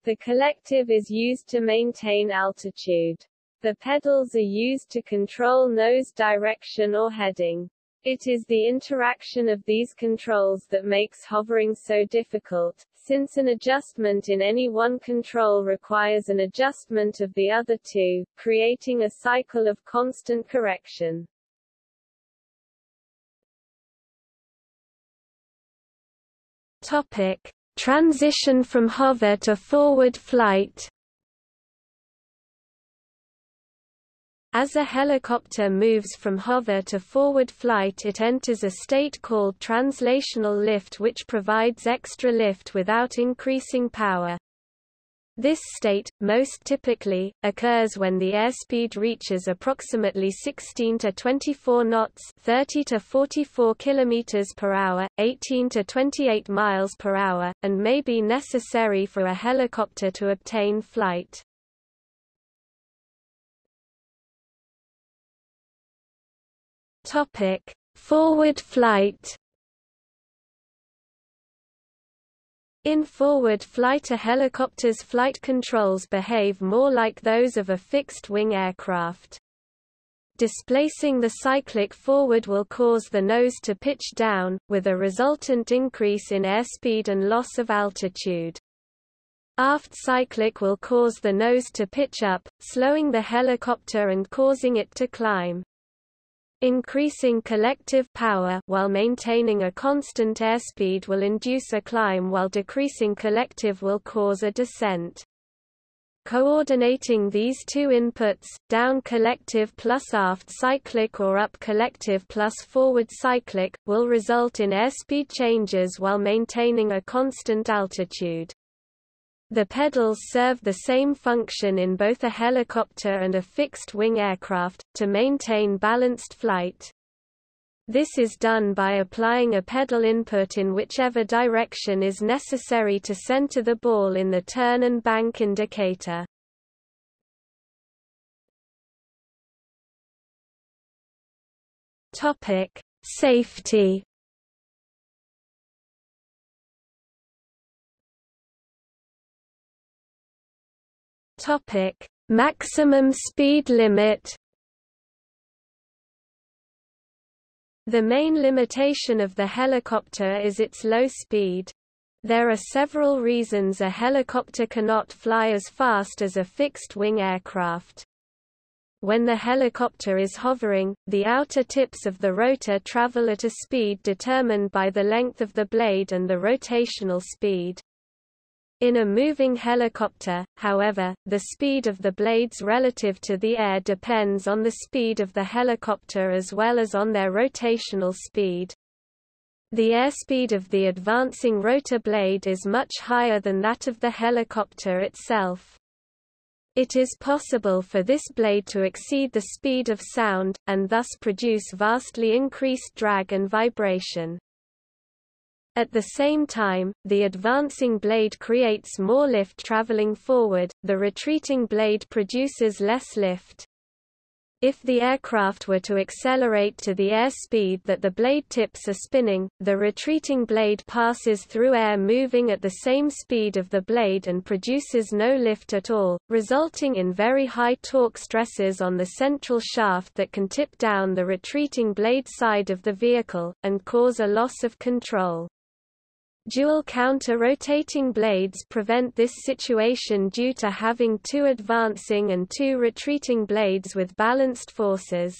The collective is used to maintain altitude. The pedals are used to control nose direction or heading. It is the interaction of these controls that makes hovering so difficult, since an adjustment in any one control requires an adjustment of the other two, creating a cycle of constant correction. Topic: Transition from hover to forward flight As a helicopter moves from hover to forward flight it enters a state called translational lift which provides extra lift without increasing power. This state, most typically, occurs when the airspeed reaches approximately 16 to 24 knots 30 to 44 km per hour, 18 to 28 miles per hour, and may be necessary for a helicopter to obtain flight. Topic: Forward flight. In forward flight a helicopter's flight controls behave more like those of a fixed-wing aircraft. Displacing the cyclic forward will cause the nose to pitch down, with a resultant increase in airspeed and loss of altitude. Aft cyclic will cause the nose to pitch up, slowing the helicopter and causing it to climb. Increasing collective power while maintaining a constant airspeed will induce a climb while decreasing collective will cause a descent. Coordinating these two inputs, down collective plus aft cyclic or up collective plus forward cyclic, will result in airspeed changes while maintaining a constant altitude. The pedals serve the same function in both a helicopter and a fixed-wing aircraft, to maintain balanced flight. This is done by applying a pedal input in whichever direction is necessary to center the ball in the turn and bank indicator. Topic: Safety. Topic: Maximum speed limit. The main limitation of the helicopter is its low speed. There are several reasons a helicopter cannot fly as fast as a fixed-wing aircraft. When the helicopter is hovering, the outer tips of the rotor travel at a speed determined by the length of the blade and the rotational speed. In a moving helicopter, however, the speed of the blades relative to the air depends on the speed of the helicopter as well as on their rotational speed. The airspeed of the advancing rotor blade is much higher than that of the helicopter itself. It is possible for this blade to exceed the speed of sound, and thus produce vastly increased drag and vibration. At the same time, the advancing blade creates more lift traveling forward, the retreating blade produces less lift. If the aircraft were to accelerate to the airspeed that the blade tips are spinning, the retreating blade passes through air moving at the same speed of the blade and produces no lift at all, resulting in very high torque stresses on the central shaft that can tip down the retreating blade side of the vehicle, and cause a loss of control. Dual counter-rotating blades prevent this situation due to having two advancing and two retreating blades with balanced forces.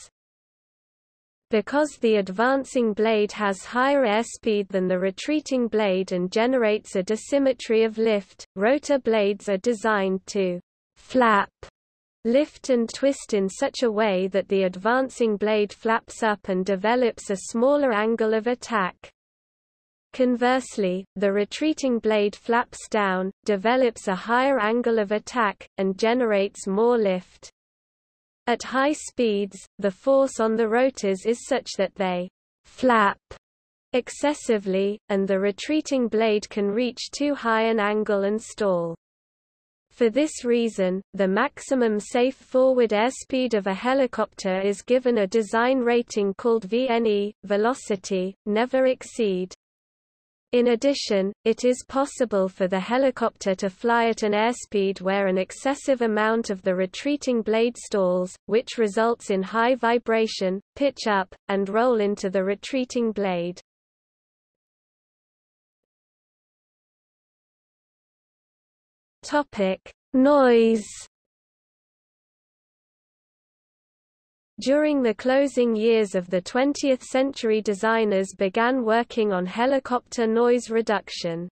Because the advancing blade has higher airspeed than the retreating blade and generates a dissymmetry of lift, rotor blades are designed to flap, lift and twist in such a way that the advancing blade flaps up and develops a smaller angle of attack. Conversely, the retreating blade flaps down, develops a higher angle of attack, and generates more lift. At high speeds, the force on the rotors is such that they flap excessively, and the retreating blade can reach too high an angle and stall. For this reason, the maximum safe forward airspeed of a helicopter is given a design rating called VNE, velocity, never exceed in addition, it is possible for the helicopter to fly at an airspeed where an excessive amount of the retreating blade stalls, which results in high vibration, pitch up, and roll into the retreating blade. Topic: Noise During the closing years of the 20th century designers began working on helicopter noise reduction.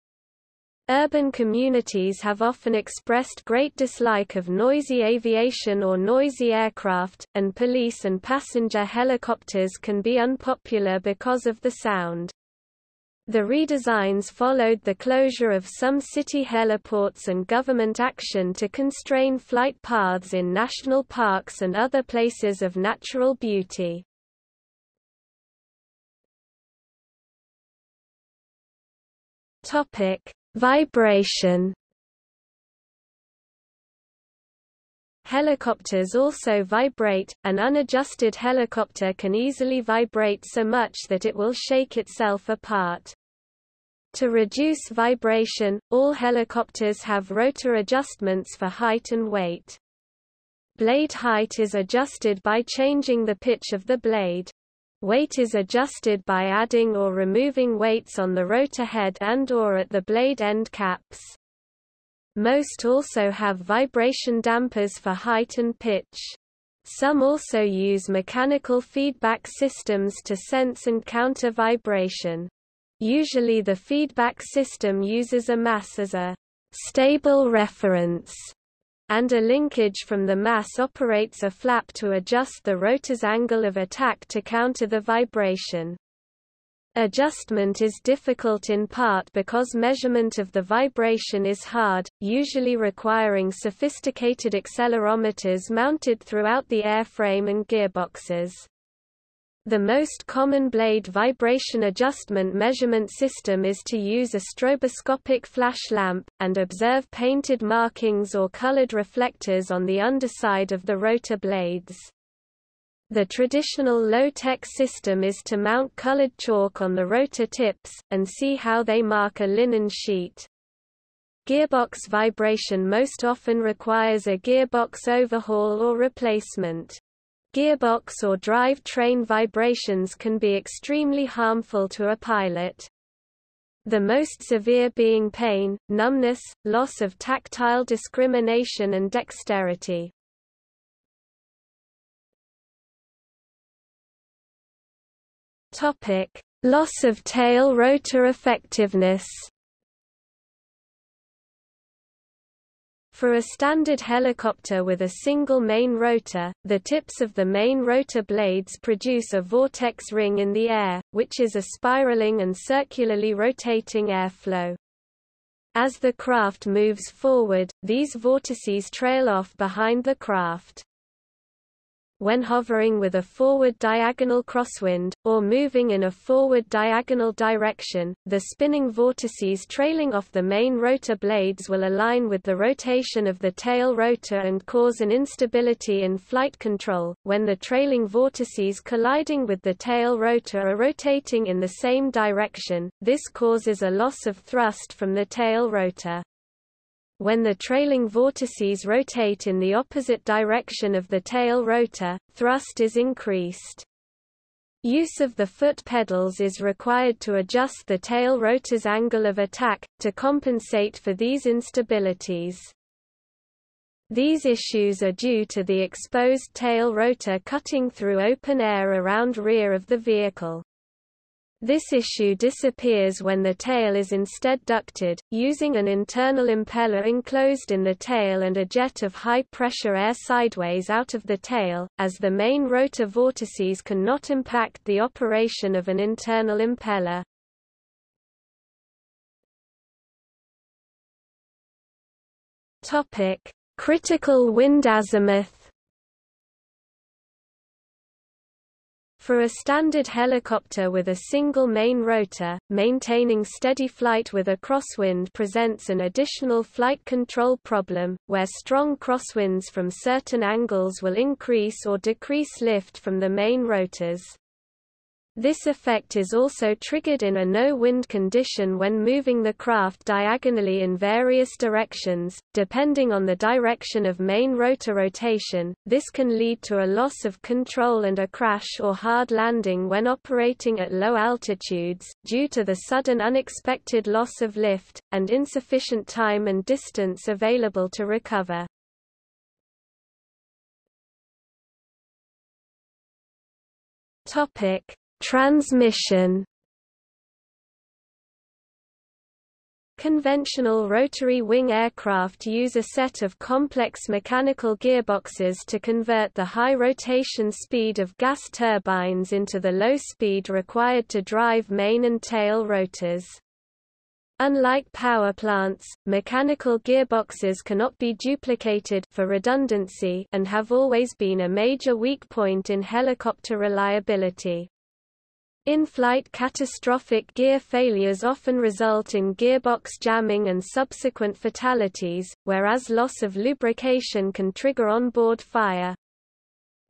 Urban communities have often expressed great dislike of noisy aviation or noisy aircraft, and police and passenger helicopters can be unpopular because of the sound. The redesigns followed the closure of some city heliports and government action to constrain flight paths in national parks and other places of natural beauty. Topic: Vibration. Helicopters also vibrate. An unadjusted helicopter can easily vibrate so much that it will shake itself apart. To reduce vibration, all helicopters have rotor adjustments for height and weight. Blade height is adjusted by changing the pitch of the blade. Weight is adjusted by adding or removing weights on the rotor head and or at the blade end caps. Most also have vibration dampers for height and pitch. Some also use mechanical feedback systems to sense and counter vibration. Usually the feedback system uses a mass as a stable reference, and a linkage from the mass operates a flap to adjust the rotor's angle of attack to counter the vibration. Adjustment is difficult in part because measurement of the vibration is hard, usually requiring sophisticated accelerometers mounted throughout the airframe and gearboxes. The most common blade vibration adjustment measurement system is to use a stroboscopic flash lamp, and observe painted markings or colored reflectors on the underside of the rotor blades. The traditional low-tech system is to mount colored chalk on the rotor tips, and see how they mark a linen sheet. Gearbox vibration most often requires a gearbox overhaul or replacement. Gearbox or drive train vibrations can be extremely harmful to a pilot. The most severe being pain, numbness, loss of tactile discrimination and dexterity. Topic: Loss of tail rotor effectiveness. For a standard helicopter with a single main rotor, the tips of the main rotor blades produce a vortex ring in the air, which is a spiraling and circularly rotating airflow. As the craft moves forward, these vortices trail off behind the craft when hovering with a forward diagonal crosswind, or moving in a forward diagonal direction, the spinning vortices trailing off the main rotor blades will align with the rotation of the tail rotor and cause an instability in flight control. When the trailing vortices colliding with the tail rotor are rotating in the same direction, this causes a loss of thrust from the tail rotor. When the trailing vortices rotate in the opposite direction of the tail rotor, thrust is increased. Use of the foot pedals is required to adjust the tail rotor's angle of attack, to compensate for these instabilities. These issues are due to the exposed tail rotor cutting through open air around rear of the vehicle. This issue disappears when the tail is instead ducted, using an internal impeller enclosed in the tail and a jet of high-pressure air sideways out of the tail, as the main rotor vortices cannot impact the operation of an internal impeller. Critical wind azimuth For a standard helicopter with a single main rotor, maintaining steady flight with a crosswind presents an additional flight control problem, where strong crosswinds from certain angles will increase or decrease lift from the main rotors. This effect is also triggered in a no-wind condition when moving the craft diagonally in various directions, depending on the direction of main rotor rotation. This can lead to a loss of control and a crash or hard landing when operating at low altitudes, due to the sudden unexpected loss of lift, and insufficient time and distance available to recover. Topic Transmission Conventional rotary wing aircraft use a set of complex mechanical gearboxes to convert the high rotation speed of gas turbines into the low speed required to drive main and tail rotors. Unlike power plants, mechanical gearboxes cannot be duplicated for redundancy and have always been a major weak point in helicopter reliability. In-flight catastrophic gear failures often result in gearbox jamming and subsequent fatalities, whereas loss of lubrication can trigger onboard fire.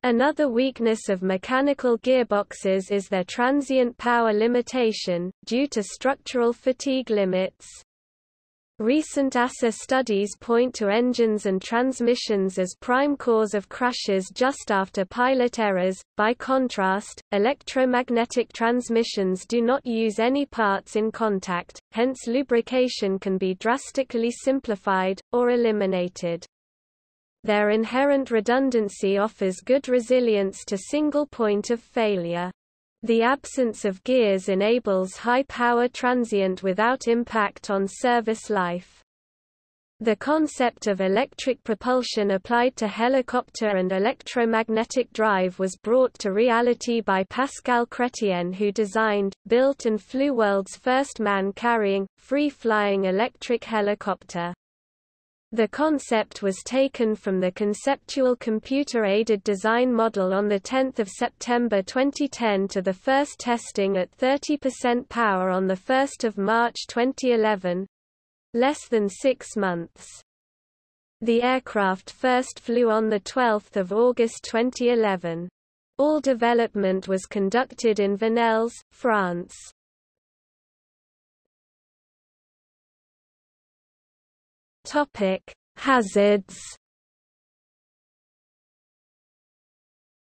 Another weakness of mechanical gearboxes is their transient power limitation, due to structural fatigue limits. Recent EASA studies point to engines and transmissions as prime cause of crashes just after pilot errors. By contrast, electromagnetic transmissions do not use any parts in contact, hence lubrication can be drastically simplified, or eliminated. Their inherent redundancy offers good resilience to single point of failure. The absence of gears enables high-power transient without impact on service life. The concept of electric propulsion applied to helicopter and electromagnetic drive was brought to reality by Pascal Chrétien who designed, built and flew world's first man-carrying, free-flying electric helicopter. The concept was taken from the conceptual computer-aided design model on 10 September 2010 to the first testing at 30% power on 1 March 2011, less than six months. The aircraft first flew on 12 August 2011. All development was conducted in Venelles, France. Topic: Hazards.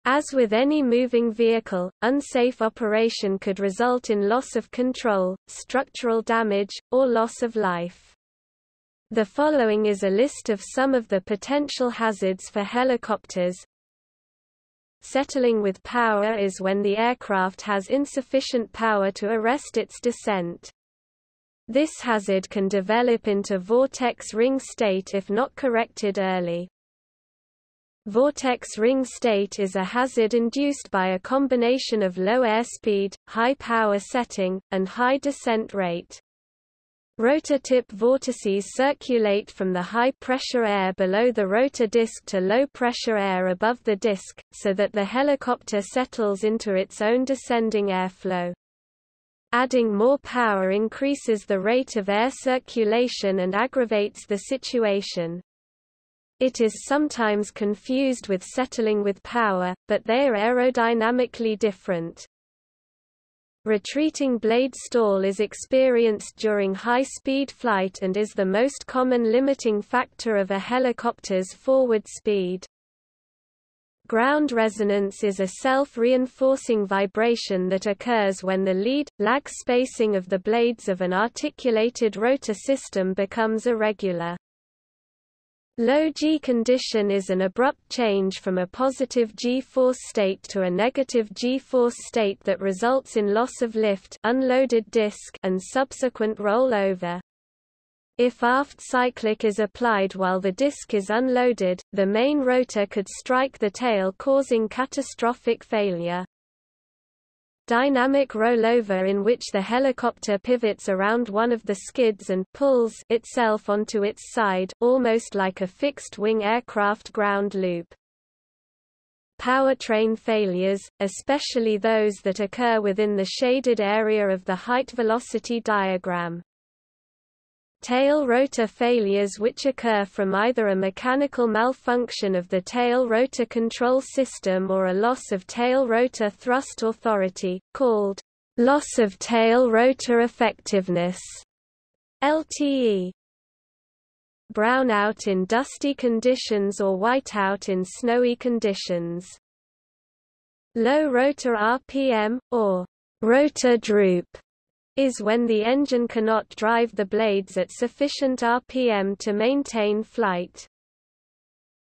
As with any moving vehicle, unsafe operation could result in loss of control, structural damage, or loss of life. The following is a list of some of the potential hazards for helicopters. Settling with power is when the aircraft has insufficient power to arrest its descent. This hazard can develop into vortex ring state if not corrected early. Vortex ring state is a hazard induced by a combination of low airspeed, high power setting, and high descent rate. Rotor tip vortices circulate from the high-pressure air below the rotor disc to low-pressure air above the disc, so that the helicopter settles into its own descending airflow. Adding more power increases the rate of air circulation and aggravates the situation. It is sometimes confused with settling with power, but they are aerodynamically different. Retreating blade stall is experienced during high-speed flight and is the most common limiting factor of a helicopter's forward speed. Ground resonance is a self-reinforcing vibration that occurs when the lead, lag spacing of the blades of an articulated rotor system becomes irregular. Low G condition is an abrupt change from a positive G-force state to a negative G-force state that results in loss of lift unloaded disk and subsequent rollover. If aft cyclic is applied while the disk is unloaded, the main rotor could strike the tail causing catastrophic failure. Dynamic rollover in which the helicopter pivots around one of the skids and pulls itself onto its side, almost like a fixed-wing aircraft ground loop. Powertrain failures, especially those that occur within the shaded area of the height-velocity diagram. Tail rotor failures which occur from either a mechanical malfunction of the tail rotor control system or a loss of tail rotor thrust authority, called loss of tail rotor effectiveness LTE. Brownout in dusty conditions or whiteout in snowy conditions. Low rotor RPM, or rotor droop, is when the engine cannot drive the blades at sufficient RPM to maintain flight.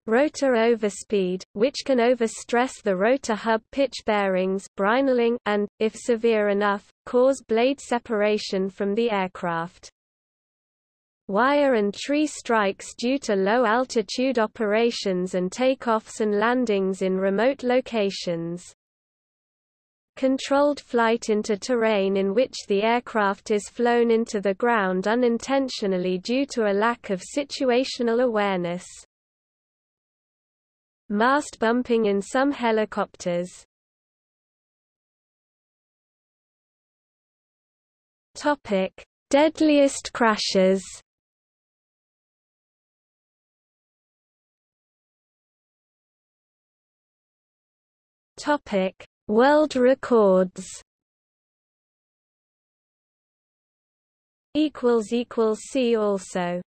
Rotor overspeed, which can overstress the rotor hub pitch bearings brinelling, and, if severe enough, cause blade separation from the aircraft. Wire and tree strikes due to low-altitude operations and takeoffs and landings in remote locations. Controlled flight into terrain in which the aircraft is flown into the ground unintentionally due to a lack of situational awareness. Mast bumping in some helicopters Topic: Deadliest crashes. Topic: World records. Equals equals see also